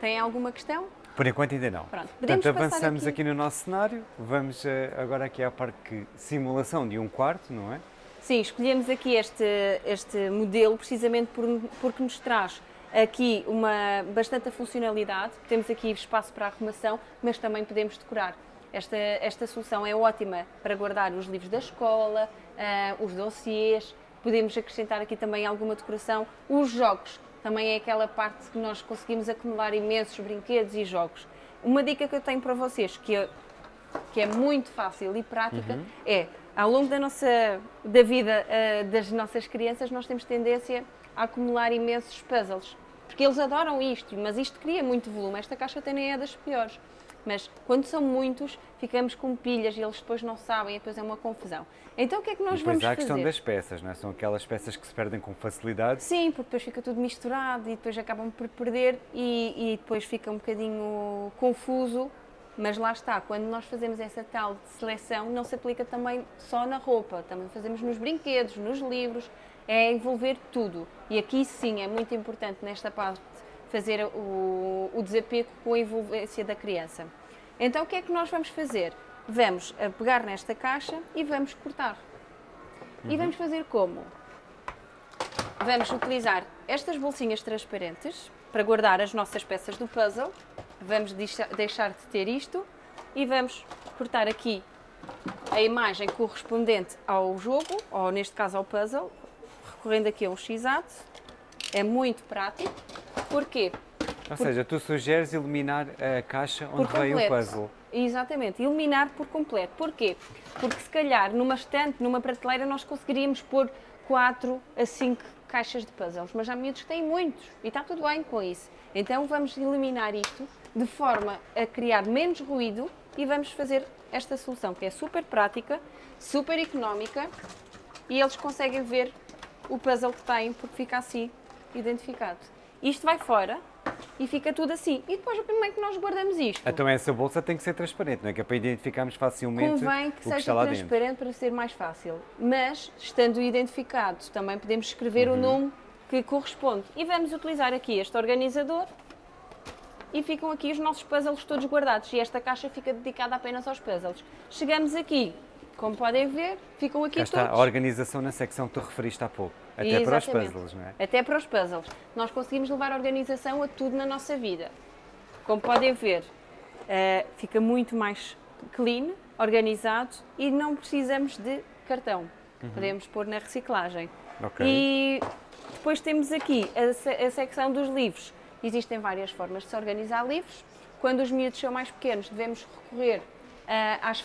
Tem alguma questão? Por enquanto ainda não. Pronto, Portanto, avançamos aqui- aqui. no nosso cenário. Vamos eh, agora aqui à parte que simulação de um quarto, não é? Sim, escolhemos aqui este, este modelo precisamente por, porque nos traz aqui uma bastante funcionalidade. Temos aqui espaço para arrumação, mas também podemos decorar. Esta, esta solução é ótima para guardar os livros da escola, ah, os dossiês, podemos acrescentar aqui também alguma decoração. Os jogos, também é aquela parte que nós conseguimos acumular imensos brinquedos e jogos. Uma dica que eu tenho para vocês, que é que é muito fácil e prática, é ao longo da nossa da vida eh, das nossas crianças nós temos tendência a acumular imensos puzzles. Porque eles adoram isto, mas isto cria muito volume. Esta caixa até nem é das piores. Mas quando são muitos, ficamos com pilhas e eles depois não sabem e depois é uma confusão. Então o que é que nós e vamos fazer? fazer? há a questão das peças, não é? São aquelas peças que se perdem com facilidade. Sim, porque depois fica tudo misturado e depois acabam por perder e, e depois fica um bocadinho confuso. Mas lá está, quando nós fazemos essa tal de seleção, não se aplica também só na roupa, também fazemos nos brinquedos, nos livros, é envolver tudo. E aqui sim é muito importante nesta parte fazer o, o desapego com a envolvência da criança. Então o que é que nós vamos fazer? Vamos a pegar nesta caixa e vamos cortar. E vamos fazer como? Vamos utilizar estas bolsinhas transparentes para guardar as nossas peças do puzzle. Vamos deixa- deixar de ter isto e vamos cortar aqui a imagem correspondente ao jogo, ou neste caso ao puzzle, recorrendo aqui a um x-ato. É muito prático. Porquê? Ou seja, tu sugeres eliminar a caixa onde por veio o puzzle. Exatamente, eliminar por completo. Porquê? Porque se calhar numa estante, numa prateleira, nós conseguiríamos pôr 4 a 5 caixas de puzzles, mas há miúdos que têm muitos e está tudo bem com isso. Então vamos eliminar isto de forma a criar menos ruído e vamos fazer esta solução que é super prática, super económica e eles conseguem ver o puzzle que têm porque fica assim identificado. Isto vai fora e fica tudo assim. E depois como é que nós guardamos isto? Então essa bolsa tem que ser transparente, não é? Que é para identificarmos facilmente Convém o que que seja está lá dentro. transparente para ser mais fácil. Mas, estando identificado, também podemos escrever Uhum. o nome que corresponde. E vamos utilizar aqui este organizador e ficam aqui os nossos puzzles todos guardados. E esta caixa fica dedicada apenas aos puzzles. Chegamos aqui, como podem ver, ficam aqui Cá está todos. a organização na secção que tu referiste há pouco. Até para os Exatamente. puzzles, não é? Até para os puzzles. Nós conseguimos levar a organização a tudo na nossa vida. Como podem ver, eh, fica muito mais clean, organizado e não precisamos de cartão. Podemos pôr na reciclagem. Uhum. Ok. E depois temos aqui a, a secção dos livros. Existem várias formas de se organizar livros. Quando os miúdos são mais pequenos, devemos recorrer ah, às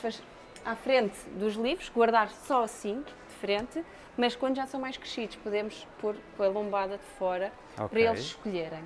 à frente dos livros, guardar só assim, de frente. Mas quando já são mais crescidos, podemos pôr com a lombada de fora Ok. para eles escolherem.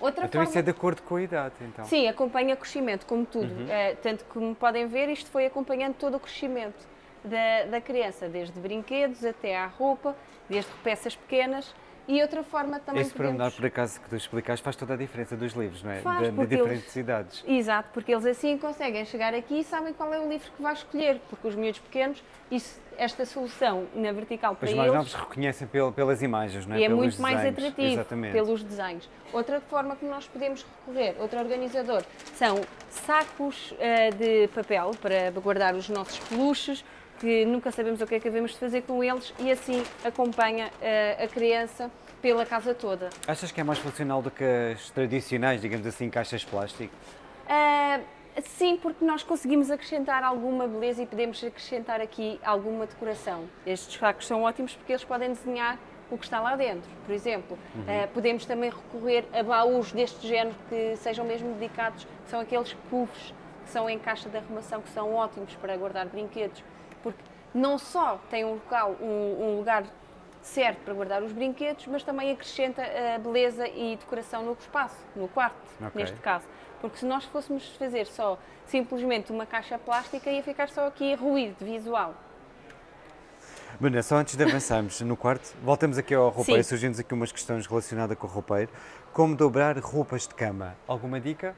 Outra Então forma... isso é de acordo com a idade, então. Sim, acompanha o crescimento, como tudo. Uhum. Eh, tanto que, como podem ver, isto foi acompanhando todo o crescimento da, da criança, desde brinquedos até à roupa, desde peças pequenas. E outra forma também Esse pormenor, podemos... por acaso, que tu explicaste, faz toda a diferença dos livros, não é? Faz, de, de diferentes eles- idades. Exato, porque eles assim conseguem chegar aqui e sabem qual é o livro que vai escolher, porque os miúdos pequenos, isso, esta solução na vertical para Os mais eles novos reconhecem pel- pelas imagens, não é? e é Pelos muito mais desenhos. atrativo Exatamente. pelos desenhos. Outra forma que nós podemos recorrer, outro organizador, são sacos eh, de papel para guardar os nossos peluches, que nunca sabemos o que é que devemos de fazer com eles e assim acompanha eh, a criança pela casa toda. Achas que é mais funcional do que as tradicionais, digamos assim, caixas de plástico? Ah, sim, porque nós conseguimos acrescentar alguma beleza e podemos acrescentar aqui alguma decoração. Estes sacos são ótimos porque eles podem desenhar o que está lá dentro. Por exemplo, ah, podemos também recorrer a baús deste género que sejam mesmo dedicados, que são aqueles puffs que são em caixa de arrumação, que são ótimos para guardar brinquedos, porque não só tem um local, um, um lugar certo para guardar os brinquedos, mas também acrescenta a beleza e decoração no espaço, no quarto, Ok. neste caso. Porque se nós fôssemos fazer só simplesmente uma caixa plástica, ia ficar só aqui ruído visual. Bruna, só antes de avançarmos no quarto, voltamos aqui ao roupeiro, surgindo aqui umas questões relacionadas com o roupeiro. Como dobrar roupas de cama? Alguma dica?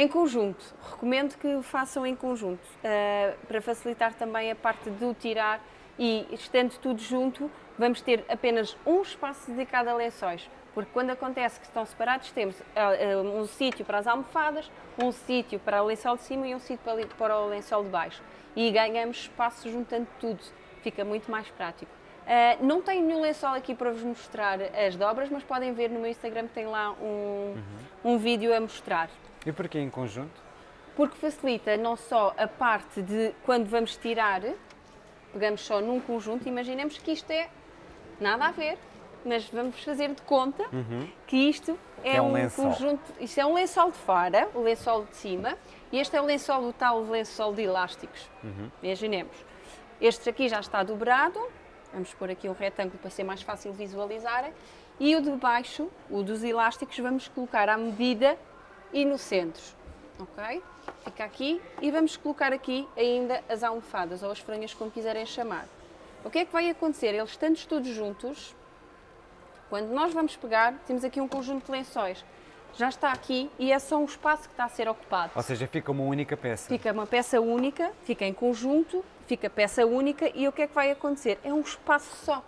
Em conjunto, recomendo que façam em conjunto, eh, para facilitar também a parte de o tirar e estando tudo junto, vamos ter apenas um espaço dedicado a lençóis, porque quando acontece que estão separados, temos eh, eh, um sítio para as almofadas, um sítio para o lençol de cima e um sítio para, o lençol de baixo. E ganhamos espaço juntando tudo, fica muito mais prático. Uh, não tenho nenhum lençol aqui para vos mostrar as dobras, mas podem ver no meu Instagram que tem lá um, um vídeo a mostrar E porquê em conjunto? porque facilita não só a parte de quando vamos tirar, pegamos só num conjunto, imaginemos que isto é nada a ver, mas vamos fazer de conta que isto é, é um um, conjunto, isto é um lençol de fora, o lençol de cima, e este é o lençol, o tal lençol de elásticos. Imaginemos. Este aqui já está dobrado, vamos pôr aqui um retângulo para ser mais fácil visualizarem, E o de baixo, o dos elásticos, vamos colocar à medida e no centro, ok? Fica aqui e vamos colocar aqui ainda as almofadas ou as franhas, como quiserem chamar. O que é que vai acontecer? Eles estando todos juntos, quando nós vamos pegar, temos aqui um conjunto de lençóis. Já está aqui e é só um espaço que está a ser ocupado. Ou seja, fica uma única peça. Fica uma peça única, fica em conjunto, fica peça única e o que é que vai acontecer? É um espaço só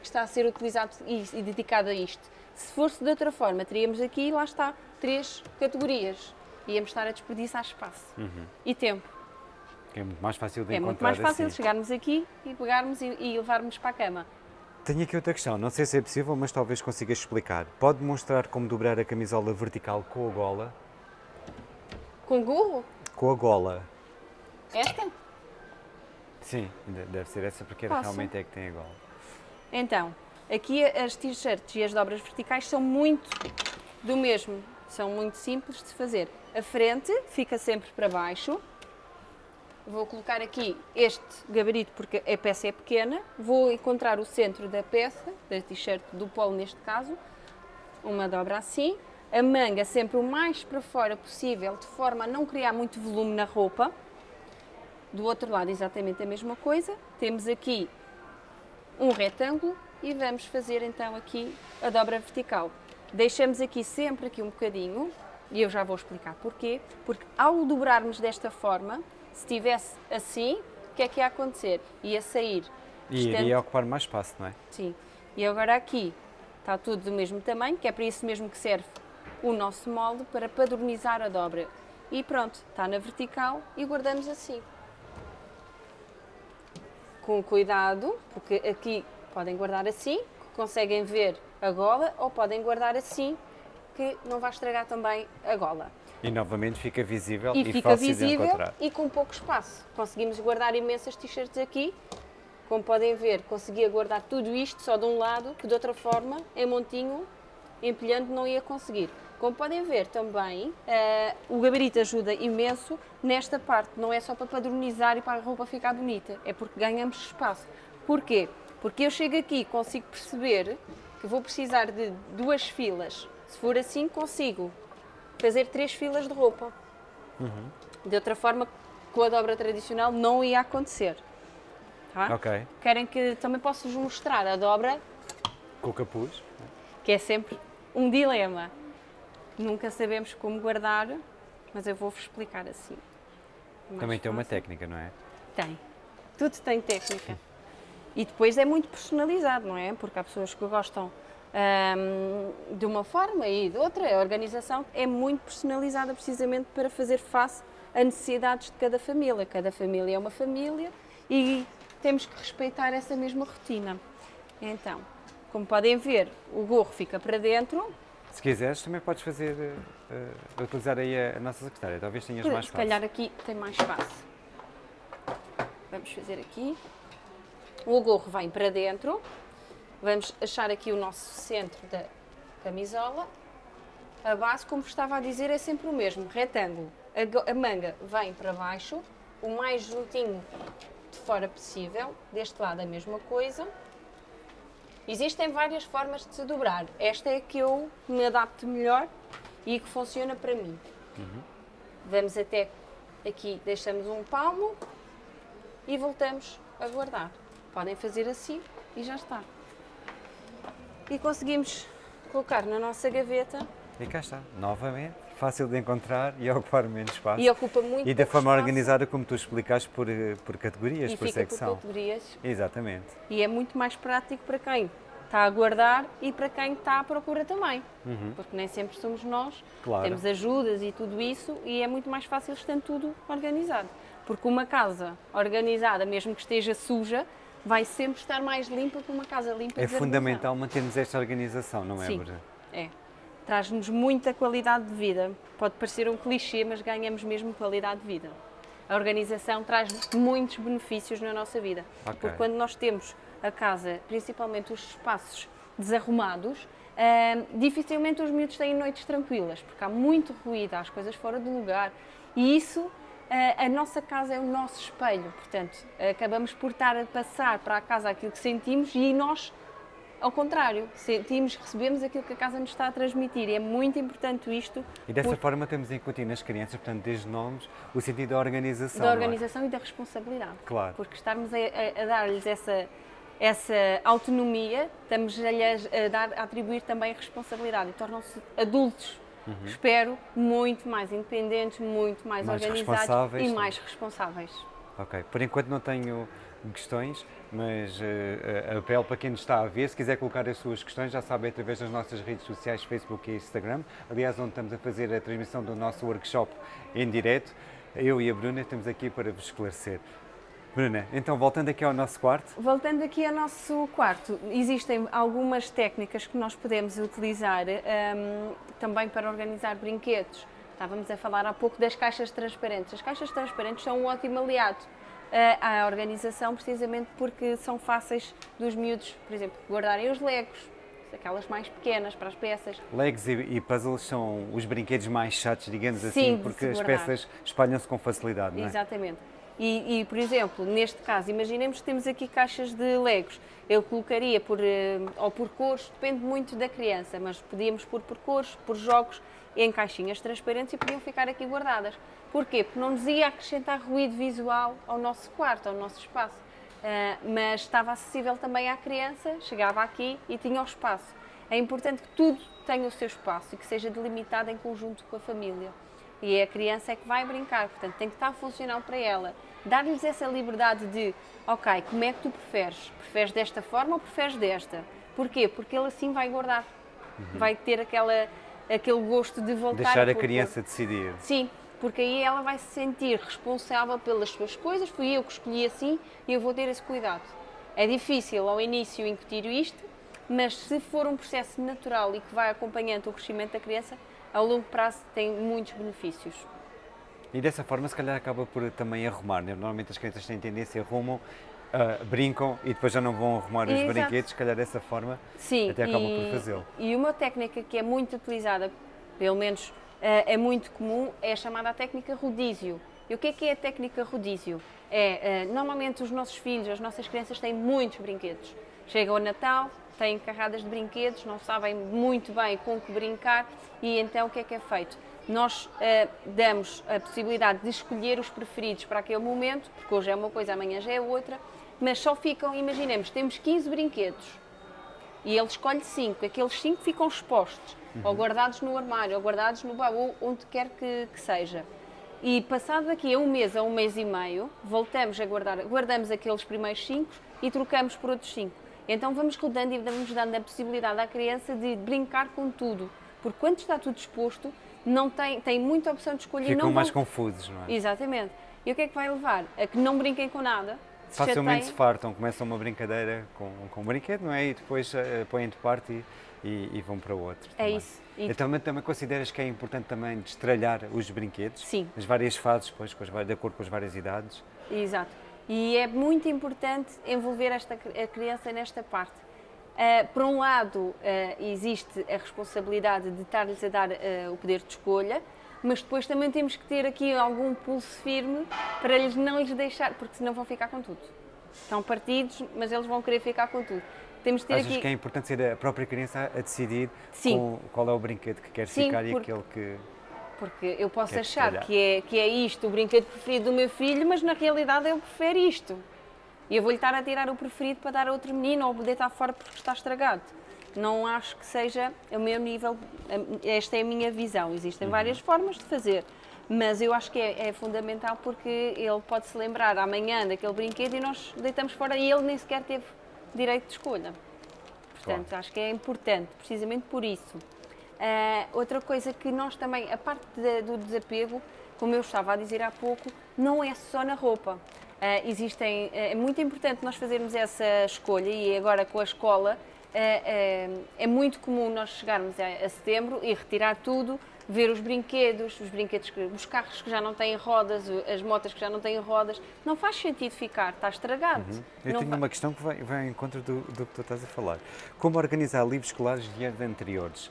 que está a ser utilizado e, e dedicado a isto. Se fosse de outra forma, teríamos aqui, lá está, três categorias. Íamos estar a desperdiçar espaço Uhum. e tempo. É muito mais fácil de É encontrar muito mais fácil assim. chegarmos aqui e pegarmos e, e levarmos para a cama. Tenho aqui outra questão, não sei se é possível, mas talvez consigas explicar. Pode mostrar como dobrar a camisola vertical com a gola? Com gorro? Com a gola. Esta? Sim, de- deve ser essa porque Posso? realmente é que tem a gola. Então, aqui as t-shirts e as dobras verticais são muito do mesmo. São muito simples de fazer. A frente fica sempre para baixo. Vou colocar aqui este gabarito porque a peça é pequena. Vou encontrar o centro da peça, da t-shirt do polo neste caso. Uma dobra assim. A manga sempre o mais para fora possível, de forma a não criar muito volume na roupa. Do outro lado exatamente a mesma coisa. Temos aqui um retângulo e vamos fazer então aqui a dobra vertical. Deixamos aqui sempre aqui um bocadinho e eu já vou explicar porquê, porque ao dobrarmos desta forma, se estivesse assim, o que é que ia acontecer? Ia sair. E iria ocupar mais espaço, não é? Sim. E agora aqui está tudo do mesmo tamanho, que é para isso mesmo que serve o nosso molde, para padronizar a dobra. E pronto, está na vertical e guardamos assim. Com cuidado, porque aqui podem guardar assim, conseguem ver a gola, ou podem guardar assim, que não vai estragar também a gola. E novamente fica visível e, E fica fácil de visível encontrar. e com pouco espaço. Conseguimos guardar imensas t-shirts aqui. Como podem ver, conseguia guardar tudo isto só de um lado, que de outra forma, em montinho, empilhando, não ia conseguir. Como podem ver também, eh, o gabarito ajuda imenso nesta parte. Não é só para padronizar e para a roupa ficar bonita, é porque ganhamos espaço. Porquê? Porque eu chego aqui e consigo perceber que vou precisar de duas filas. Se for assim, consigo fazer três filas de roupa. De outra forma, com a dobra tradicional não ia acontecer. Tá? Ok. Querem que também posso-vos mostrar a dobra, Com o capuz. que é sempre um dilema. Nunca sabemos como guardar, mas eu vou-vos explicar assim. Mais Também tem uma fácil. técnica, não é? Tem. Tudo tem técnica. E depois é muito personalizado, não é? Porque há pessoas que gostam hum, de uma forma e de outra. A organização é muito personalizada precisamente para fazer face a necessidades de cada família. Cada família é uma família e temos que respeitar essa mesma rotina. Então, como podem ver, o gorro fica para dentro. Se quiseres, também podes fazer, eh, eh, utilizar aí a, a nossa secretária. Talvez tenhas mais Se espaço. calhar aqui tem mais espaço. Vamos fazer aqui. O gorro vem para dentro. Vamos achar aqui o nosso centro da camisola. A base, como estava a dizer, é sempre o mesmo, retângulo. A, manga vem para baixo, o mais juntinho de fora possível. Deste lado a mesma coisa. Existem várias formas de se dobrar. Esta é que eu me adapto melhor e que funciona para mim. Vamos até aqui, deixamos um palmo e voltamos a guardar. Podem fazer assim e já está. E conseguimos colocar na nossa gaveta E cá está, novamente, fácil de encontrar e ocupar menos espaço. e ocupa muito E da forma espaço organizada como tu explicaste por, eh, por categorias, e por fica secção. por categorias Exatamente. e é muito mais prático para quem está a guardar e para quem está à procura também. Porque nem sempre somos nós, Uhum. Claro. temos ajudas e tudo isso e é muito mais fácil estando tudo organizado. Porque uma casa organizada, mesmo que esteja suja, vai sempre estar mais limpa que uma casa limpa É fundamental mantermos esta organização, não é, Sim. É. Traz-nos muita qualidade de vida. Pode parecer um clichê, mas ganhamos mesmo qualidade de vida. A organização traz muitos benefícios na nossa vida. Ok. Porque quando nós temos a casa, principalmente os espaços desarrumados, ah, dificilmente os miúdos têm noites tranquilas, porque há muito ruído, há as coisas fora do lugar. E isso, a nossa casa é o nosso espelho. Portanto, acabamos por estar a passar para a casa aquilo que sentimos e nós ao contrário, sentimos, recebemos aquilo que a casa nos está a transmitir. E é muito importante isto. E dessa porque... forma temos a incutir nas crianças, portanto, desde nomes, o sentido da organização. Da é? organização é? e da responsabilidade. Claro. Porque estarmos a, a, a dar-lhes essa, essa autonomia, estamos-lhes a, dar, a atribuir também responsabilidade e tornam-se adultos Uhum. espero, muito mais independentes, muito mais, mais organizados e mais responsáveis. Ok, por enquanto não tenho questões, mas uh, apelo para quem nos está a ver, se quiser colocar as suas questões, já sabe, através das nossas redes sociais, Facebook e Instagram, aliás, onde estamos a fazer a transmissão do nosso workshop em direto, eu e a Bruna estamos aqui para vos esclarecer. Bruna, então voltando aqui ao nosso quarto. Voltando aqui ao nosso quarto, existem algumas técnicas que nós podemos utilizar um, também para organizar brinquedos. Estávamos a falar há pouco das caixas transparentes. As caixas transparentes são um ótimo aliado à organização, precisamente porque são fáceis dos miúdos, por exemplo, guardarem os legos, aquelas mais pequenas para as peças. Legos e, e puzzles são os brinquedos mais chatos, digamos Sim, assim, porque as peças espalham-se com facilidade, não é? Exatamente. E, e, por exemplo, neste caso, imaginemos que temos aqui caixas de legos. Eu colocaria por, eh, ou por cores, depende muito da criança, mas podíamos pôr por cores, por jogos, em caixinhas transparentes e podiam ficar aqui guardadas. Porquê? Porque não nos ia acrescentar ruído visual ao nosso quarto, ao nosso espaço. Uh, mas estava acessível também à criança, chegava aqui e tinha o espaço. É importante que tudo tenha o seu espaço e que seja delimitado em conjunto com a família. E é a criança é que vai brincar, portanto tem que estar funcional para ela dar-lhes essa liberdade de, ok, como é que tu preferes? Preferes desta forma ou preferes desta? Porquê? Porque ele assim vai guardar, uhum. vai ter aquela, aquele gosto de voltar. Deixar a criança decidir. Sim, porque aí ela vai se sentir responsável pelas suas coisas, fui eu que escolhi assim e eu vou ter esse cuidado. É difícil ao início incutir isto, mas se for um processo natural e que vai acompanhando o crescimento da criança, a longo prazo tem muitos benefícios. E dessa forma, se calhar, acaba por também arrumar. Né? Normalmente as crianças têm tendência, arrumam, uh, brincam e depois já não vão arrumar os Exato. brinquedos. Se calhar, dessa forma, Sim, até acabam e, por fazê-lo. E uma técnica que é muito utilizada, pelo menos uh, é muito comum, é a chamada técnica rodízio. E o que é que é a técnica rodízio? É, uh, normalmente os nossos filhos, as nossas crianças têm muitos brinquedos. Chega o Natal, têm carradas de brinquedos, não sabem muito bem com que brincar e então o que é que é feito? nós uh, damos a possibilidade de escolher os preferidos para aquele momento, porque hoje é uma coisa, amanhã já é outra, mas só ficam, imaginemos, temos 15 brinquedos e ele escolhe 5, aqueles 5 ficam expostos, uhum. ou guardados no armário, ou guardados no baú, onde quer que, que seja. E passado daqui a um mês a um mês e meio, voltamos a guardar, guardamos aqueles primeiros 5 e trocamos por outros 5. Então vamos rodando e vamos dando a possibilidade à criança de brincar com tudo, porque quando está tudo exposto, não tem, tem muita opção de escolher. Ficam não mais vão... confusos, não é? Exatamente. E o que é que vai levar? A que não brinquem com nada. Se Facilmente se fartam, começam uma brincadeira com, com um brinquedo, não é? E depois uh, põem de parte e, e, e, vão para outro. É isso. E então, também, também consideras que é importante também destralhar os brinquedos? Sim. As várias fases, com as, de acordo com as várias idades? Exato. E é muito importante envolver esta, a criança nesta parte Uh, por um lado, uh, existe a responsabilidade de estar-lhes a dar uh, o poder de escolha, mas depois também temos que ter aqui algum pulso firme para lhes não lhes deixar, porque senão vão ficar com tudo. Estão partidos, mas eles vão querer ficar com tudo. Temos Achas aqui... que é importante ser a própria criança a decidir Sim. qual é o brinquedo que quer Sim, ficar porque... e aquele que. Porque eu posso achar que é, que é isto o brinquedo preferido do meu filho, mas na realidade eu prefiro isto. E eu vou-lhe estar a tirar o preferido para dar a outro menino ou deitar fora porque está estragado. Não acho que seja o meu nível, esta é a minha visão. Existem uhum. várias formas de fazer, mas eu acho que é, é, fundamental porque ele pode se lembrar amanhã daquele brinquedo e nós deitamos fora e ele nem sequer teve direito de escolha. Portanto, claro. acho que é importante, precisamente por isso. Uh, outra coisa que nós também, a parte de, do desapego, como eu estava a dizer há pouco, não é só na roupa. Uh, existem, uh, é muito importante nós fazermos essa escolha e agora com a escola uh, é muito comum nós chegarmos a, a, setembro e retirar tudo, ver os brinquedos, os brinquedos, que, os carros que já não têm rodas, as motas que já não têm rodas, não faz sentido ficar, está estragado. Uhum. Eu não tenho uma questão que vai, vai ao encontro do, do que tu estás a falar. Como organizar livros escolares de anos anteriores?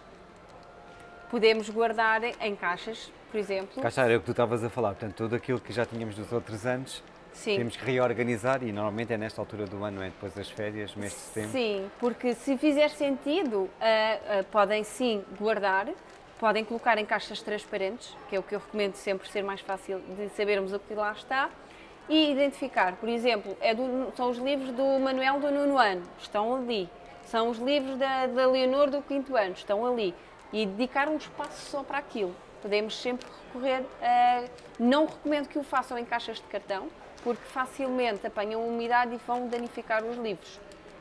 Podemos guardar em caixas, por exemplo. Caixa era o que tu estavas a falar, portanto, tudo aquilo que já tínhamos dos outros anos Sim. Temos que reorganizar e normalmente é nesta altura do ano, não é? Depois das férias, mês de setembro. Sim, porque se fizer sentido, uh, uh, podem sim guardar, podem colocar em caixas transparentes, que é o que eu recomendo sempre ser mais fácil de sabermos o que lá está, e identificar. Por exemplo, é do, são os livros do Manuel do nono ano, estão ali. São os livros da, da Leonor do quinto ano, estão ali. E dedicar um espaço só para aquilo. Podemos sempre recorrer a... Não recomendo que o façam em caixas de cartão, porque facilmente apanham umidade e vão danificar os livros.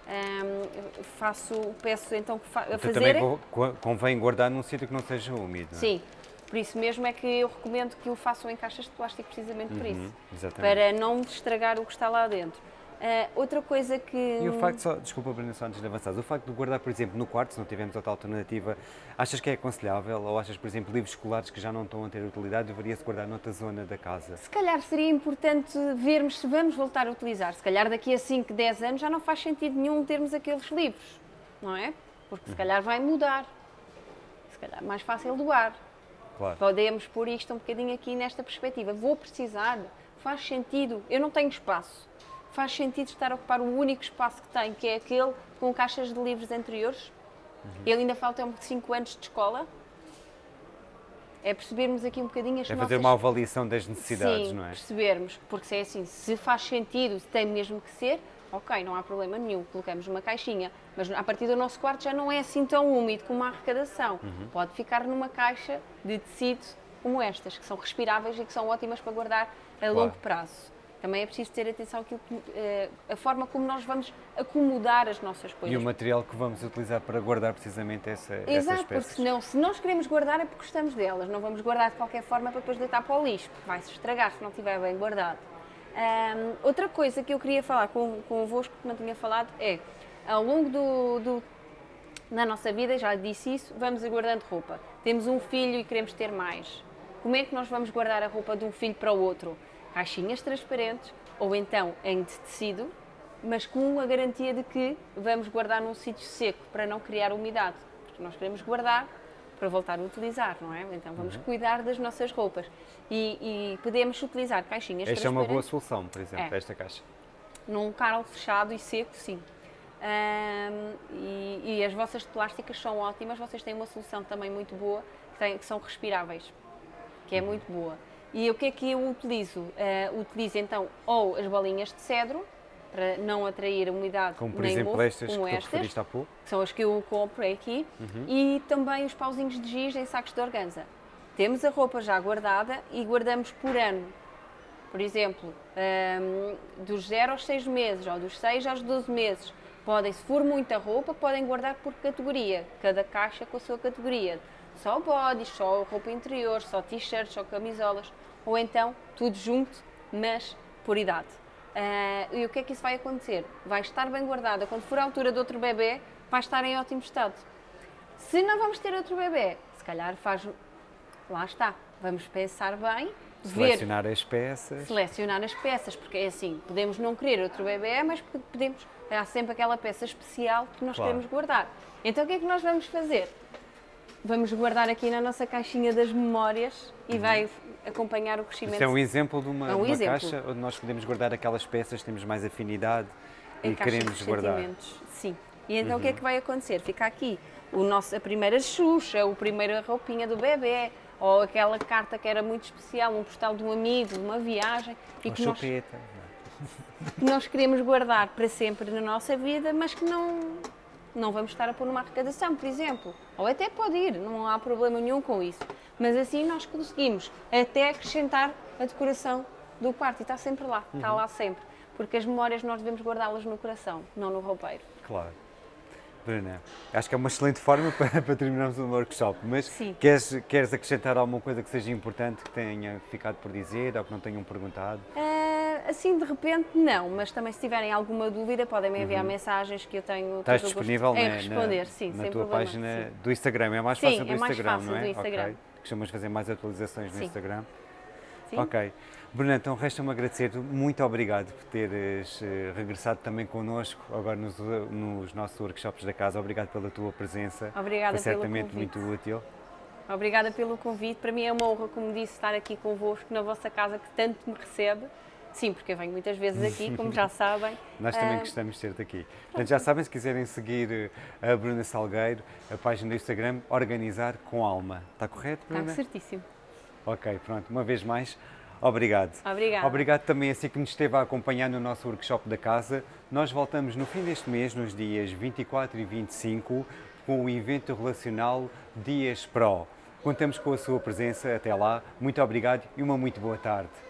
Um, faço, peço então que fa a fazer. Também convém guardar num sítio que não seja úmido. Não é? Sim, por isso mesmo é que eu recomendo que o façam em caixas de plástico, precisamente por uhum, isso. Exatamente. Para não estragar o que está lá dentro. Uh, outra coisa que. E o facto, só, desculpa, Bruna, só antes de avançar, o facto de guardar, por exemplo, no quarto, se não tivermos outra alternativa, achas que é aconselhável? Ou achas, por exemplo, livros escolares que já não estão a ter utilidade, deveria-se guardar noutra zona da casa? Se calhar seria importante vermos se vamos voltar a utilizar. Se calhar daqui a 5, 10 anos já não faz sentido nenhum termos aqueles livros, não é? Porque se uhum. calhar vai mudar. Se calhar mais fácil doar. Claro. Podemos pôr isto um bocadinho aqui nesta perspectiva. Vou precisar, faz sentido, eu não tenho espaço faz sentido estar a ocupar o único espaço que tem, que é aquele com caixas de livros anteriores. Uhum. Ele ainda falta 5 anos de escola. É percebermos aqui um bocadinho as é nossas... fazer uma avaliação das necessidades, Sim, não é? percebermos, porque se é assim, se faz sentido, se tem mesmo que ser, ok, não há problema nenhum, colocamos uma caixinha, mas a partir do nosso quarto já não é assim tão úmido como a arrecadação. Uhum. Pode ficar numa caixa de tecido como estas, que são respiráveis e que são ótimas para guardar a claro. longo prazo. Também é preciso ter atenção àquilo que, uh, a forma como nós vamos acomodar as nossas coisas. E o material que vamos utilizar para guardar precisamente essa, Exato, essas peças. porque senão, se nós queremos guardar é porque gostamos delas, não vamos guardar de qualquer forma para depois deitar para o lixo, porque vai se estragar se não estiver bem guardado. Outra coisa que eu queria falar com, convosco, que não tinha falado, é, ao longo do, do, da nossa vida, já disse isso, vamos guardando roupa. Temos um filho e queremos ter mais. Como é que nós vamos guardar a roupa de um filho para o outro? Caixinhas transparentes ou então em tecido, mas com a garantia de que vamos guardar num sítio seco para não criar umidade, porque nós queremos guardar para voltar a utilizar, não é? Então vamos uhum. cuidar das nossas roupas e, e, podemos utilizar caixinhas Esta é uma boa solução, por exemplo, é. esta caixa. Num carro fechado e seco, sim. Um, e, e, as vossas plásticas são ótimas, vocês têm uma solução também muito boa, que, tem, que são respiráveis, que é uhum. muito boa. E o que é que eu utilizo? Uh, utilizo então ou as bolinhas de cedro, para não atrair a umidade como por nem exemplo mofo, estas como que estas, há pouco. que são as que eu compro aqui, uhum. e também os pauzinhos de giz em sacos de organza. Temos a roupa já guardada e guardamos por ano. Por exemplo, um, ehm, dos 0 aos 6 meses, ou dos 6 aos 12 meses. Podem, se for muita roupa, podem guardar por categoria, cada caixa com a sua categoria só bodies, só roupa interior, só t-shirts, só camisolas, ou então tudo junto, mas por idade. Uh, e o que é que isso vai acontecer? Vai estar bem guardada. Quando for a altura de outro bebê, vai estar em ótimo estado. Se não vamos ter outro bebê, se calhar faz. Lá está. Vamos pensar bem. Selecionar ver, as peças. Selecionar as peças, porque é assim, podemos não querer outro bebê, mas podemos. Há sempre aquela peça especial que nós claro. queremos guardar. Então o que é que nós vamos fazer? Vamos guardar aqui na nossa caixinha das memórias e uhum. vai acompanhar o crescimento. Isso é um exemplo de uma, é um uma caixa onde nós podemos guardar aquelas peças, temos mais afinidade em e queremos guardar. Sim. E então uhum. o que é que vai acontecer? Fica aqui o nosso, a primeira Xuxa, a primeira roupinha do bebê, ou aquela carta que era muito especial, um postal de um amigo, uma viagem. E que nós, que nós queremos guardar para sempre na nossa vida, mas que não, não vamos estar a pôr numa arrecadação, por exemplo. Ou até pode ir, não há problema nenhum com isso. Mas assim nós conseguimos até acrescentar a decoração do quarto e está sempre lá, uhum. está lá sempre. Porque as memórias nós devemos guardá-las no coração, não no roupeiro. Claro. Bruna, acho que é uma excelente forma [LAUGHS] para, para terminarmos o workshop, mas queres, queres acrescentar alguma coisa que seja importante, que tenha ficado por dizer ou que não tenham perguntado? Uh, assim, de repente, não, mas também se tiverem alguma dúvida podem me enviar uhum. mensagens que eu tenho Estás disponível em responder, na, sim, na tua problema, página sim. do Instagram, é mais sim, fácil do é mais Instagram, fácil não é? Do Instagram. Okay. Fazer mais atualizações no sim. Instagram? Sim. Ok. Bruna, então resta-me agradecer, muito obrigado por teres eh, regressado também connosco agora nos, nos, nossos workshops da casa. Obrigado pela tua presença. Obrigada Foi certamente pelo muito útil. Obrigada pelo convite. Para mim é uma honra, como disse, estar aqui convosco na vossa casa que tanto me recebe. Sim, porque eu venho muitas vezes aqui, [LAUGHS] como já sabem. Nós também Ah, gostamos de ter-te aqui. Portanto, já sabem, se quiserem seguir eh, a Bruna Salgueiro, a página do Instagram, Organizar com Alma. Está correto, Está Bruna? certíssimo. Ok, pronto. Uma vez mais, obrigado. Obrigada. Obrigado também a si que nos esteve a acompanhar no nosso workshop da casa. Nós voltamos no fim deste mês, nos dias 24 e 25, com o evento relacional Dias Pro. Contamos com a sua presença. Até lá. Muito obrigado e uma muito boa tarde.